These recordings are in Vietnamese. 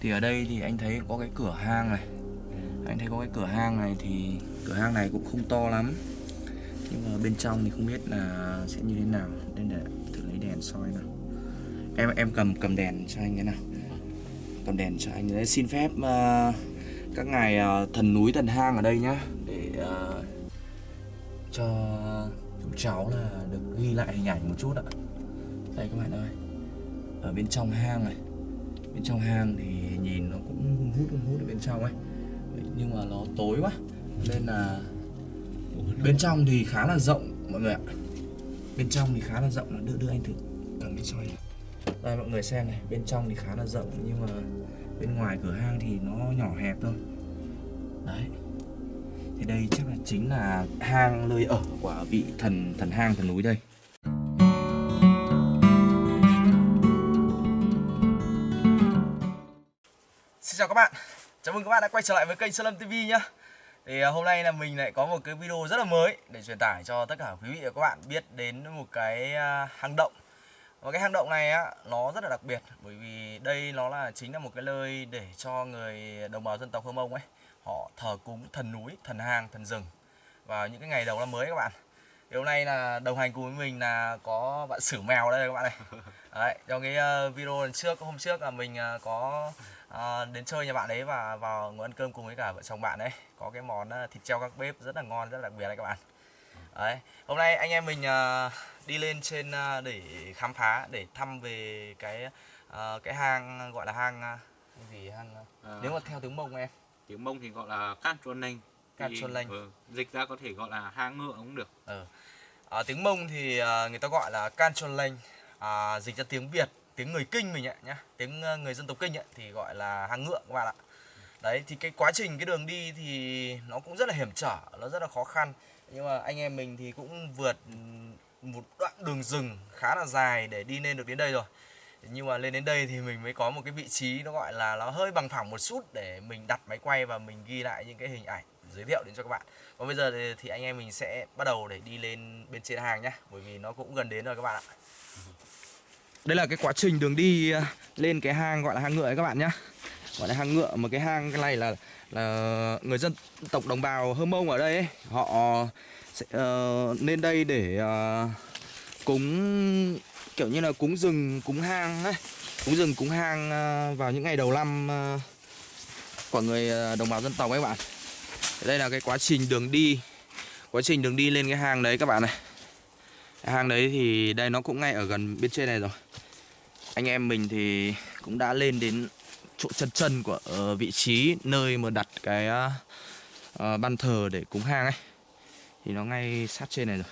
Thì ở đây thì anh thấy có cái cửa hang này. Anh thấy có cái cửa hang này thì Cửa hang này cũng không to lắm. Nhưng mà bên trong thì không biết là sẽ như thế nào. Nên để thử lấy đèn soi nào. Em em cầm cầm đèn cho anh cái nào. Cầm đèn cho anh. Đấy Xin phép uh, các ngài uh, thần núi thần hang ở đây nhá. Để uh, cho chúng cháu là được ghi lại hình ảnh một chút ạ. Đây các bạn ơi. Ở bên trong hang này. Bên trong hang thì nhìn nó cũng hun hút hun hút ở bên trong ấy Nhưng mà nó tối quá Nên là Bên trong thì khá là rộng mọi người ạ Bên trong thì khá là rộng Đưa, đưa anh thử cầm cái soi này đây mọi người xem này, bên trong thì khá là rộng nhưng mà bên ngoài cửa hang thì nó nhỏ hẹp thôi. Đấy. Thì đây chắc là chính là hang nơi ở của vị thần thần hang thần núi đây. Chào các bạn. Chào mừng các bạn đã quay trở lại với kênh Sơn Lâm TV nhá. Thì à, hôm nay là mình lại có một cái video rất là mới để truyền tải cho tất cả quý vị và các bạn biết đến một cái à, hang động và cái hang động này á nó rất là đặc biệt bởi vì đây nó là chính là một cái nơi để cho người đồng bào dân tộc Hơ Mông ấy họ thờ cúng thần núi, thần hang, thần rừng vào những cái ngày đầu năm mới các bạn. Thì hôm nay là đồng hành cùng với mình là có bạn Sử Mèo đây các bạn này. Đấy, trong cái à, video lần trước hôm trước là mình có uh, đến chơi nhà bạn ấy và vào ngồi ăn cơm cùng với cả vợ chồng bạn ấy. Có cái món uh, thịt treo các bếp rất là ngon, rất là đặc biệt đấy các bạn. Đấy, hôm nay anh em mình uh, đi lên trên để khám phá để thăm về cái cái hang gọi là hang gì hang À, nếu mà theo tiếng Mông em. Tiếng Mông thì gọi là Can Chuan Lanh Can Thì, Chuan Lanh. ừ, dịch ra có thể gọi là hang ngựa cũng được. Ở tiếng Mông thì uh, người ta gọi là Can Chon Lanh uh, dịch ra tiếng Việt tiếng người Kinh mình ạ nhá. Tiếng ờ, người dân tộc Kinh ấy, thì gọi là hang ngựa các bạn ạ. Đấy thì cái quá trình cái đường đi thì nó cũng rất là hiểm trở nó rất là khó khăn. Nhưng mà anh em mình thì cũng vượt một đoạn đường rừng khá là dài để đi lên được đến đây rồi. Nhưng mà lên đến đây thì mình mới có một cái vị trí nó gọi là nó hơi bằng phẳng một chút để mình đặt máy quay và mình ghi lại những cái hình ảnh giới thiệu đến cho các bạn. Còn bây giờ thì anh em mình sẽ bắt đầu để đi lên bên trên hàng nhá bởi vì nó cũng gần đến rồi các bạn ạ đây là cái quá trình đường đi à, lên cái hang gọi là hang ngựa ấy các bạn nhá. Gọi là hang ngựa mà cái hang cái này là là người dân tộc đồng bào Hơ Mông ở đây ấy, họ sẽ uh, lên đây để uh, cúng kiểu như là cúng rừng cúng hang ấy. Cúng rừng cúng hang uh, vào những ngày đầu năm uh, của người đồng bào dân tộc ấy các bạn. Đây là cái quá trình đường đi quá trình đường đi lên cái hang đấy các bạn này. Cái hang đấy thì đây nó cũng ngay ở gần bên trên này rồi anh em mình thì cũng đã lên đến chỗ chân chân của uh, vị trí nơi mà đặt cái uh, ban thờ để cúng hang ấy. Thì nó ngay sát trên này rồi.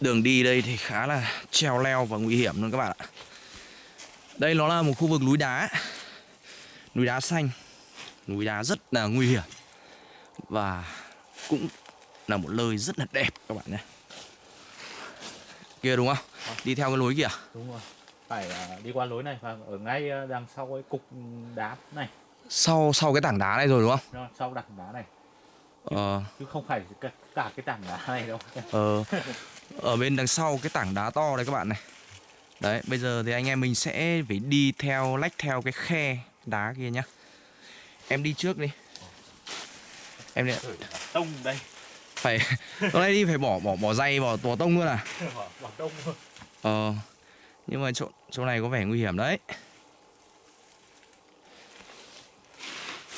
Đường đi đây thì khá là treo leo và nguy hiểm luôn các bạn ạ. Đây nó là một khu vực núi đá. Núi đá xanh. Núi đá rất là nguy hiểm. Và cũng là một nơi rất là đẹp các bạn nhé kia đúng không? Đi theo cái lối kìa đúng rồi. Phải à, đi qua lối này và ở ngay à, đằng sau cái cục đá này. Sau sau cái tảng đá này rồi đúng không? Đó, sau đặt đá này. Ờ. chứ không phải cả, cả cái tảng đá này đâu. Ờ. Ở bên đằng sau cái tảng đá to đây các bạn này. Đấy bây giờ thì anh em mình sẽ phải đi theo lách theo cái khe đá kia nhá. Em đi trước đi. Em đi tông đây phải hôm nay đi phải bỏ bỏ bỏ dây bỏ bỏ tông luôn à? Bỏ, bỏ tông luôn ờ nhưng mà chỗ chỗ này có vẻ nguy hiểm đấy.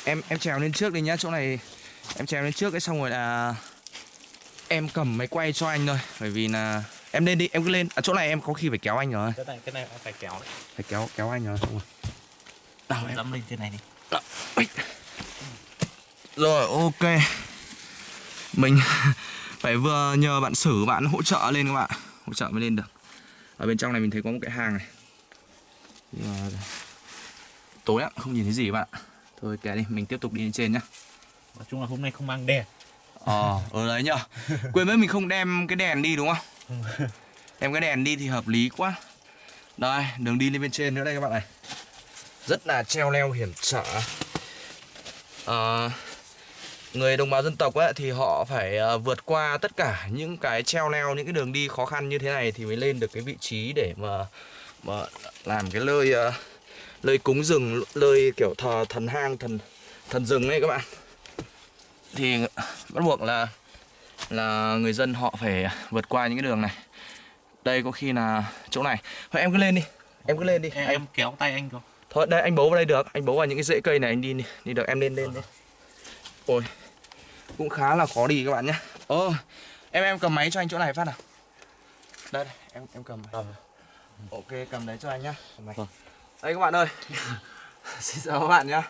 Em em trèo lên trước đi nhá chỗ này em trèo lên trước cái xong rồi là em cầm máy quay cho anh thôi bởi vì là em lên đi em cứ lên. À, chỗ này em có khi phải kéo anh rồi. Cái này cái này phải kéo đấy. Phải kéo kéo anh rồi xong rồi. Nào em dẫm lên trên này đi. Đó. Rồi ok Mình phải vừa nhờ bạn sử bạn hỗ trợ lên các bạn. Hỗ trợ mới lên được. Ở bên trong này mình thấy có một cái hang này. Mà Tối lắm không nhìn thấy gì các bạn. Thôi kệ đi mình tiếp tục đi lên trên nhá. Nói chung là hôm nay không mang đèn. Ờ ở đấy nhở Quên mất mình không đem cái đèn đi đúng không? Đem cái đèn đi thì hợp lý quá. Đây đường đi lên bên trên nữa đây các bạn này. Rất là treo leo hiểm trở. Ờ, Người đồng bào dân tộc ấy, thì họ phải ờ, vượt qua tất cả những cái treo leo Những cái đường đi khó khăn như thế này Thì mới lên được cái vị trí để mà mà làm cái lơi ờ, lơi cúng rừng lơi kiểu thờ thần hang thần thần rừng này các bạn. Thì bắt buộc là là người dân họ phải vượt qua những cái đường này. Đây có khi là chỗ này. Thôi em cứ lên đi. Em cứ lên đi. Em, em kéo tay anh không thôi đây anh bấu vào đây được. Anh bấu vào những cái rễ cây này anh đi đi, đi được. Em lên lên đi ôi cũng khá là khó đi các bạn nhé. Ơ em em cầm máy cho anh chỗ này phát nào. Đây đây em em cầm máy. ok cầm đấy cho anh nhá. Cầm máy. Vâng. đây các bạn ơi. Xin chào các bạn nhá.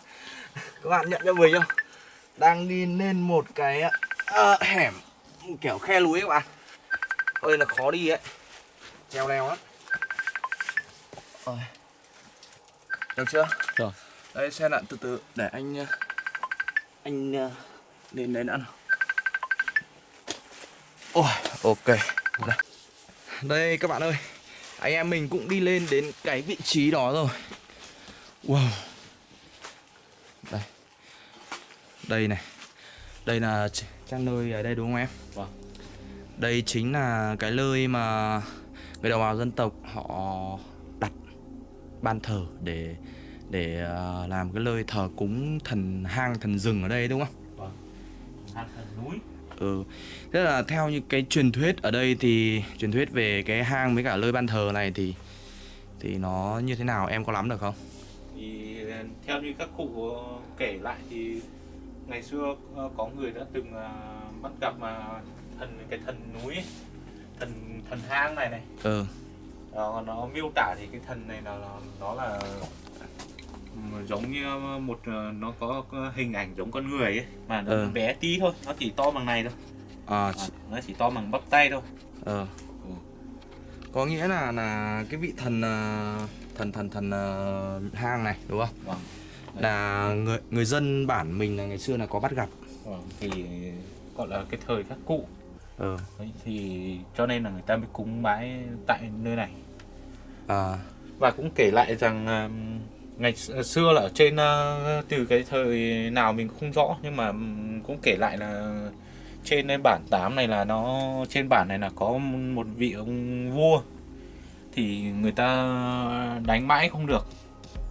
Các bạn nhận cho mình không? Đang đi lên một cái ờ, hẻm kiểu khe núi các bạn. Hơi là khó đi ấy. Treo leo lắm. Ôi. được chưa? Rồi. đây xe lặn từ từ. Để anh ờ, anh ờ, lên đấy đã nào. Ôi ok đây. đây các bạn ơi. Anh em mình cũng đi lên đến cái vị trí đó rồi. Wow. Đây. Đây này. Đây là trang nơi ở đây đúng không em? Vâng. đây chính là cái nơi mà người đồng bào dân tộc họ đặt ban thờ để để ờ, làm cái nơi thờ cúng thần hang thần rừng ở đây đúng không hang thần núi Ừ. Thế là theo như cái truyền thuyết ở đây thì truyền thuyết về cái hang với cả nơi ban thờ này thì thì nó như thế nào em có lắm được không? thì theo như các cụ kể lại thì ngày xưa ờ, có người đã từng ờ, bắt gặp mà thần cái thần núi ấy, thần thần hang này này Ừ. nó, nó miêu tả thì cái thần này là nó, nó là giống như một ờ, nó có hình ảnh giống con người ấy mà nó Ừ. bé tí thôi nó chỉ to bằng này thôi À, À, nó chỉ to bằng bắp tay thôi ờ. Có nghĩa là là cái vị thần ờ, thần thần thần ờ, hang này đúng không? vâng. Là người người dân bản mình là ngày xưa là có bắt gặp. vâng. thì gọi là cái thời các cụ Ừ. Đấy, thì cho nên là người ta mới cúng bái tại nơi này À, và cũng kể lại rằng ngày xưa là ở trên uh, từ cái thời nào mình không rõ nhưng mà cũng kể lại là trên cái bản 8 này là nó trên bản này là có một vị ông vua. Thì người ta đánh mãi không được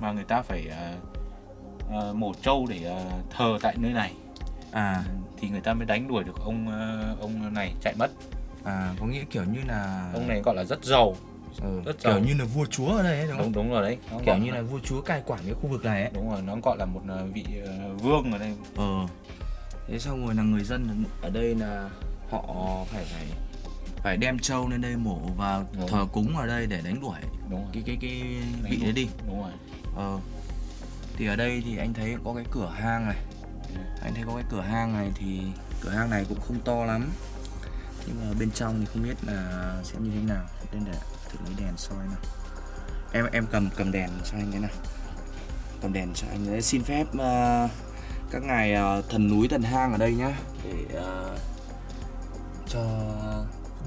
mà người ta phải uh, mổ trâu để uh, thờ tại nơi này. À, thì người ta mới đánh đuổi được ông uh, ông này chạy mất. À có nghĩa kiểu như là ông này gọi là rất giàu ừ, rất kiểu như là vua chúa ở đây ấy, đúng không? đúng đúng rồi đấy nó Kiểu như là vua chúa cai quản cái khu vực này ấy. đúng rồi nó gọi là một ờ, vị ờ, vương ở đây Ờ. Thế xong rồi là người dân ở đây là họ phải phải phải đem trâu lên đây mổ và Đúng. thờ cúng ở đây để đánh đuổi đúng rồi cái cái cái Đánh vị đuổi. đấy đi. đúng rồi Ờ. Thì ở đây thì anh thấy có cái cửa hang này. Ừ. Anh thấy có cái cửa hang này thì cửa hang này cũng không to lắm. Nhưng mà bên trong thì không biết là sẽ như thế nào. Nên để thử lấy đèn soi nào. Em em cầm cầm đèn cho anh cái nào. Cầm đèn cho anh đấy. Xin phép ờ, các ngài ờ, thần núi thần hang ở đây nhá để ờ, cho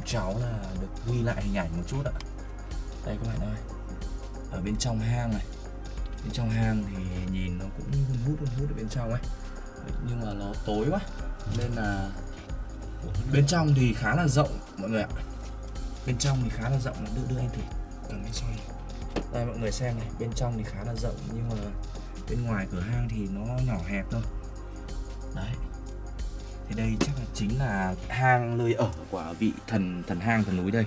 cháu là được ghi lại hình ảnh một chút ạ. Đây các bạn ơi. Ở bên trong hang này bên trong hang thì nhìn nó cũng hun hút hun hút ở bên trong ấy nhưng mà nó tối quá nên là bên trong thì khá là rộng mọi người ạ bên trong thì khá là rộng đưa đưa anh thử. Cầm cái soi đây, mọi người xem này, bên trong thì khá là rộng, nhưng mà bên ngoài cửa hang thì nó nhỏ hẹp thôi. Đấy. Thì đây chắc là chính là hang nơi ở của vị thần thần hang, thần núi đây.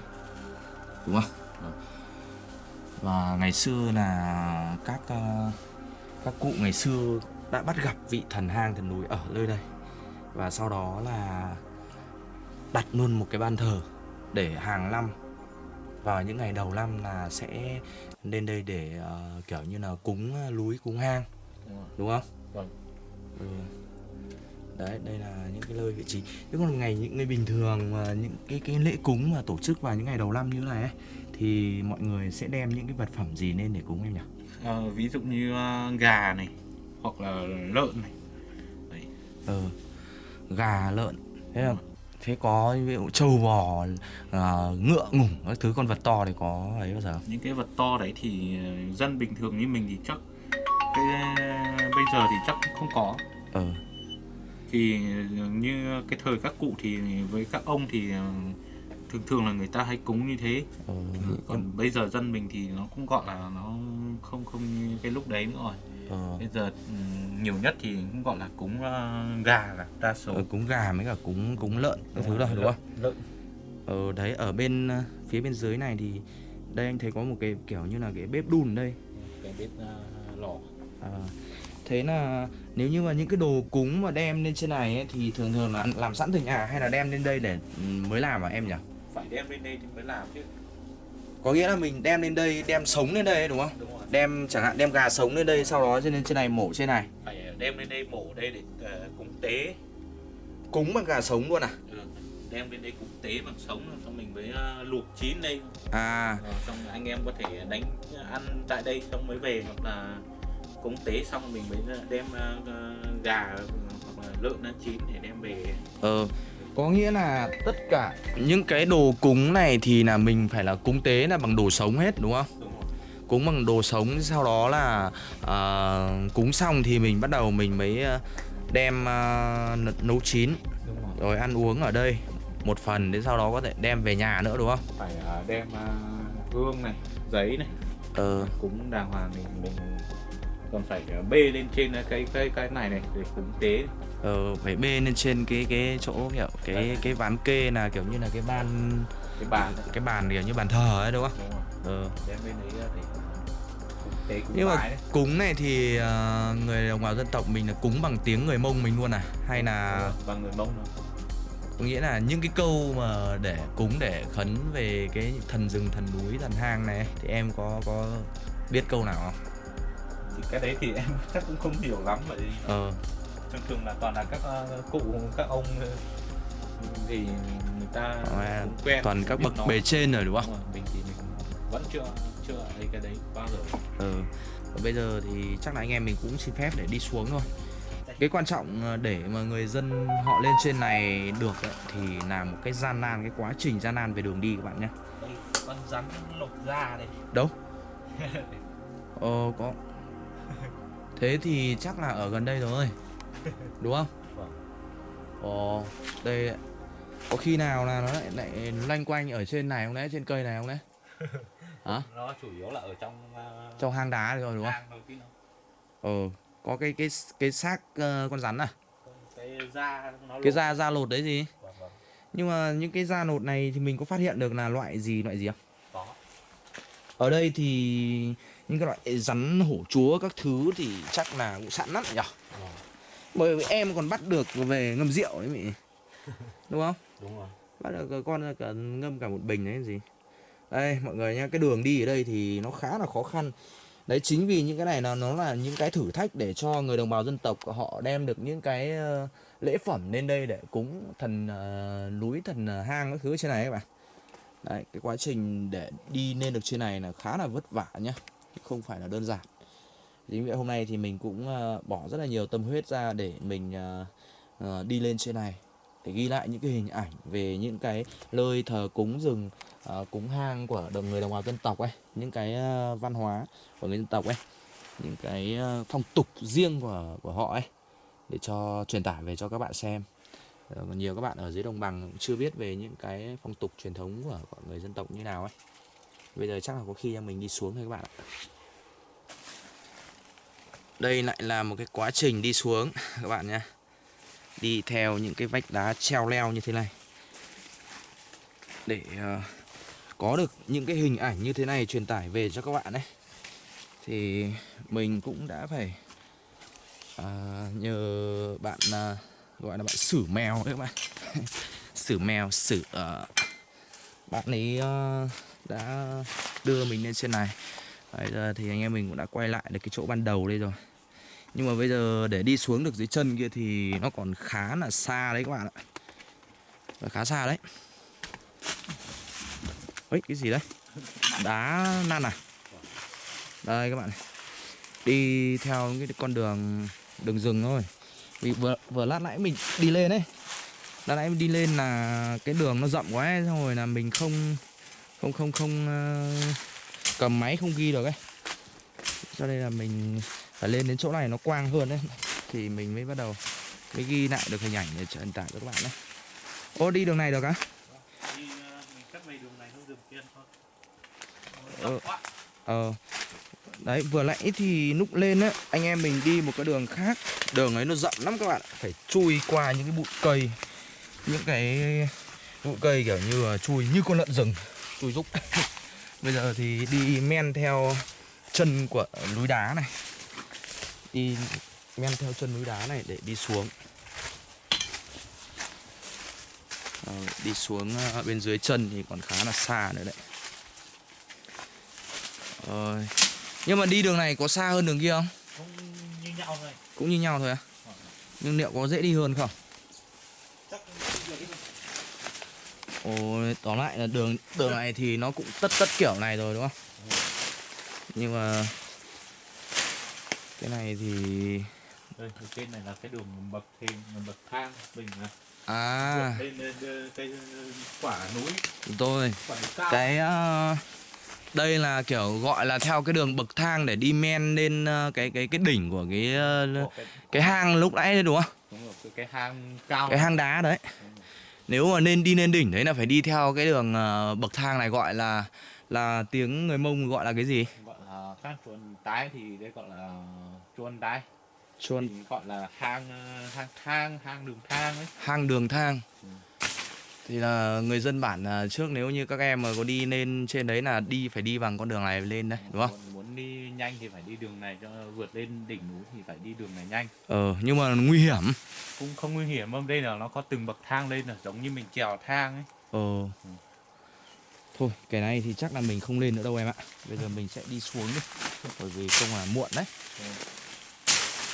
Đúng không? Và ngày xưa là các ờ, các cụ ngày xưa đã bắt gặp vị thần hang, thần núi ở nơi đây. Và sau đó là đặt luôn một cái ban thờ để hàng năm vào những ngày đầu năm là sẽ lên đây để ờ, kiểu như là cúng ờ, núi cúng hang Đúng đúng không? Vâng. Ừ. Đấy, đây là những cái nơi vị trí. Thế còn ngày những ngày bình thường mà những cái cái lễ cúng mà tổ chức vào những ngày đầu năm như này ấy, thì mọi người sẽ đem những cái vật phẩm gì lên để cúng em nhỉ? Ờ, ví dụ như ờ, gà này hoặc là lợn này Ừ. Gà, lợn. Thế là thế có ví dụ trâu bò, à, ngựa ngủng các thứ con vật to thì có ấy bao giờ? những cái vật to đấy thì ờ, dân bình thường như mình thì chắc cái bây giờ thì chắc không có Ừ. thì như cái thời các cụ thì với các ông thì ờ, thường thường là người ta hay cúng như thế. Ờ, còn bây giờ dân mình thì nó cũng gọi là nó không không như cái lúc đấy nữa rồi. Ờ, bây giờ ừm, nhiều nhất thì cũng gọi là cúng ờ, gà là đa số. Ờ, cúng gà với cả cúng cúng lợn các thứ rồi đúng không? Lợn ờ đấy ở bên phía bên dưới này thì đây anh thấy có một cái kiểu như là cái bếp đun đây. Cái bếp ờ, lò. À, thế là nếu như mà những cái đồ cúng mà đem lên trên này ấy, thì thường thường là làm sẵn từ nhà hay là đem lên đây để ừ, mới làm à em nhỉ? Phải đem lên đây thì mới làm chứ Có nghĩa là mình đem lên đây, đem sống lên đây đúng không? đúng rồi Đem chẳng hạn đem gà sống lên đây sau đó trên trên này mổ trên này. phải đem lên đây mổ đây để ờ, cúng tế Cúng bằng gà sống luôn à? ừ. đem lên đây cúng tế bằng sống xong mình mới ờ, luộc chín đây À, Rồi, xong anh em có thể đánh ăn tại đây xong mới về hoặc là cúng tế xong mình mới đem ờ, ờ, gà hoặc là lợn ăn chín để đem về ờ có nghĩa là tất cả những cái đồ cúng này thì là mình phải là cúng tế là bằng đồ sống hết đúng không? đúng Cúng bằng đồ sống sau đó là à, cúng xong thì mình bắt đầu mình mới à, đem à, nấu chín. Đúng rồi. Rồi ăn uống ở đây một phần đến sau đó có thể đem về nhà nữa đúng không? phải ờ, đem ờ, hương này giấy này. Ờ, cúng đàng hoàng mình mình còn phải ờ, bê lên trên cái cái cái này này để cúng tế ờ phải bê lên trên cái cái chỗ kiểu cái cái ván kê là kiểu như là cái ban cái bàn đấy. cái bàn kiểu như bàn thờ ấy đúng không? đúng rồi Ờ. đem bên đấy ra để cúng tế cúng Nhưng mà đấy cúng này thì à, người đồng bào dân tộc mình là cúng bằng tiếng người Mông mình luôn à? Hay là rồi, và người mông có nghĩa là những cái câu mà để cúng để khấn về cái thần rừng, thần núi, thần hang này thì em có có biết câu nào không? Thì cái đấy thì em chắc cũng không hiểu lắm vậy Ờ, thường thường là toàn là các ờ, cụ các ông ờ, thì người ta à, cũng quen toàn các bậc bề trên rồi đúng không? Đúng rồi, mình thì mình vẫn chưa chưa thấy cái đấy bao giờ Ừ. Và bây giờ thì chắc là anh em mình cũng xin phép để đi xuống thôi. Cái quan trọng để mà người dân họ lên trên này được ấy, thì là một cái gian nan, cái quá trình gian nan về đường đi các bạn nhé. con rắn lột da đây Đâu? Ờ có. Thế thì chắc là ở gần đây rồi. Đúng không? Vâng. Ồ, đây ạ. có khi nào là nó lại lại loanh quanh ở trên này không đấy, trên cây này không đấy? Hả? nó chủ yếu là ở trong uh, Trong hang đá rồi đúng không? Ờ, có cái cái cái xác ờ, con rắn à? cái da nó Cái lột. da da lột đấy gì? Vâng, vâng. Nhưng mà những cái da lột này thì mình có phát hiện được là loại gì loại gì không? có Ở đây thì những cái loại rắn hổ chúa các thứ thì chắc là cũng sẵn lắm nhỉ? Vâng. Bởi vì em còn bắt được về ngâm rượu đấy mị Đúng không? đúng rồi Bắt được con cả ngâm cả một bình đấy gì Đây mọi người nhá Cái đường đi ở đây thì nó khá là khó khăn Đấy chính vì những cái này là nó là những cái thử thách để cho người đồng bào dân tộc họ đem được những cái ờ, lễ phẩm lên đây để cúng thần ờ, núi thần ờ, hang các thứ trên này các bạn. Đấy, cái quá trình để đi lên được trên này là khá là vất vả nhá, không phải là đơn giản. Chính vì vậy hôm nay thì mình cũng ờ, bỏ rất là nhiều tâm huyết ra để mình ờ, ờ, đi lên trên này để ghi lại những cái hình ảnh về những cái nơi thờ cúng rừng cúng hang của đồng người đồng bào dân tộc ấy những cái văn hóa của người dân tộc ấy những cái phong tục riêng của của họ ấy để cho truyền tải về cho các bạn xem còn nhiều các bạn ở dưới đồng bằng cũng chưa biết về những cái phong tục truyền thống của, của người dân tộc như nào ấy bây giờ chắc là có khi mình đi xuống thôi các bạn ạ. Đây lại là một cái quá trình đi xuống các bạn nhé. Đi theo những cái vách đá treo leo như thế này. Để ờ, có được những cái hình ảnh như thế này truyền tải về cho các bạn ấy. Thì mình cũng đã phải à, nhờ bạn à, gọi là bạn sử mèo đấy các bạn. Sử mèo sử ờ, bạn ấy ờ, đã đưa mình lên trên này. Bây giờ thì anh em mình cũng đã quay lại được cái chỗ ban đầu đây rồi. Nhưng mà bây giờ để đi xuống được dưới chân kia thì nó còn khá là xa đấy các bạn ạ. Và khá xa đấy. Ấy cái gì đấy? Đá năn à? Đây các bạn này. đi theo cái con đường đường rừng thôi. Vì vừa vừa lát nãy mình đi lên đấy lát nãy mình đi lên là cái đường nó rộng quá ấy, xong rồi là mình không không không không ờ, cầm máy không ghi được ấy. Cho nên là mình phải lên đến chỗ này nó quang hơn đấy. Thì mình mới bắt đầu mới ghi lại được hình ảnh để truyền tải cho các bạn đấy. Ô đi đường này được á? Đi ờ, Ờ. Ờ Đấy vừa nãy thì lúc lên á Anh em mình đi một cái đường khác. Đường ấy nó rộng lắm các bạn Phải chui qua những cái bụi cây Những cái bụi cây kiểu như là chui như con lợn rừng Chui rúc Bây giờ thì đi men theo chân của núi đá này Đi men theo chân núi đá này để đi xuống Ờ, Đi xuống ờ, bên dưới chân thì còn khá là xa nữa đấy Rồi. Nhưng mà đi đường này có xa hơn đường kia không? cũng như nhau thôi Cũng như nhau thôi à? Nhưng liệu có dễ đi hơn không? chắc Ồ, tóm lại là đường đường này thì nó cũng tất tất kiểu này rồi đúng không? Nhưng mà cái này thì đây ở trên này là cái đường bậc thềm bậc thang mình là à lên lên, lên cái quả núi cao cái ờ, đây là kiểu gọi là theo cái đường bậc thang để đi men lên ờ, cái cái cái đỉnh của cái Ồ, cái, cái hang lúc nãy đấy đúng không? đúng rồi cái, cái hang cao Cái hang đá đấy. Nếu mà nên đi lên đỉnh đấy là phải đi theo cái đường ờ, bậc thang này gọi là là tiếng người Mông gọi là cái gì? gọi là các chuồn tái thì đây gọi là chuồn tái Chuôn thì gọi là hang ờ, hang thang hang đường thang ấy hang đường thang. Ừ. Thì là người dân bản là trước nếu như các em mà có đi lên trên đấy là đi phải đi bằng con đường này lên đấy, đúng không? Nhanh thì phải đi đường này cho vượt lên đỉnh núi thì phải đi đường này nhanh Ờ nhưng mà nguy hiểm. cũng không nguy hiểm không đây là nó có từng bậc thang lên là giống như mình trèo thang ấy Ờ. Thôi, cái này thì chắc là mình không lên nữa đâu em ạ. Bây giờ mình sẽ đi xuống đi. Bởi vì không là muộn đấy. Ừ.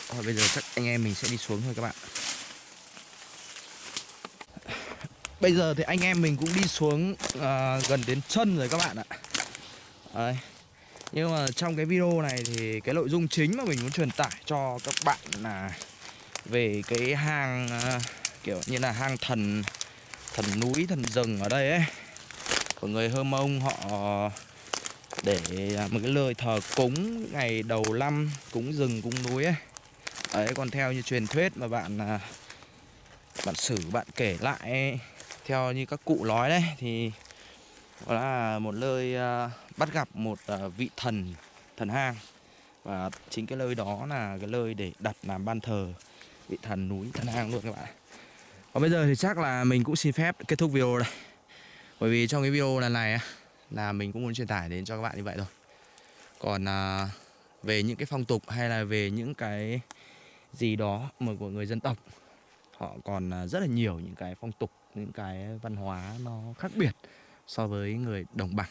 Thôi bây giờ chắc anh em mình sẽ đi xuống thôi các bạn. Bây giờ thì anh em mình cũng đi xuống à, gần đến chân rồi các bạn ạ. Đấy. Nhưng mà trong cái video này thì cái nội dung chính mà mình muốn truyền tải cho các bạn là về cái hang ờ, kiểu như là hang thần thần núi thần rừng ở đây ấy. Của người Hơ Mông họ để à, một cái lời thờ cúng ngày đầu năm cúng rừng cúng núi ấy. Đấy còn theo như truyền thuyết mà bạn à, bạn sử bạn kể lại ấy, theo như các cụ nói đấy thì đó là một nơi à, bắt gặp một à, vị thần thần hang. Và chính cái nơi đó là cái nơi để đặt làm ban thờ vị thần núi, thần hang luôn các bạn còn bây giờ thì chắc là mình cũng xin phép kết thúc video đây. Bởi vì trong cái video lần này là mình cũng muốn truyền tải đến cho các bạn như vậy thôi. Còn à, về những cái phong tục hay là về những cái gì đó mà của người dân tộc, họ còn rất là nhiều những cái phong tục, những cái văn hóa nó khác biệt so với người đồng bằng.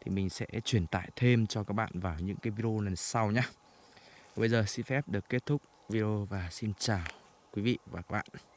Thì mình sẽ truyền tải thêm cho các bạn vào những cái video lần sau nhé bây giờ xin phép được kết thúc video và xin chào quý vị và các bạn.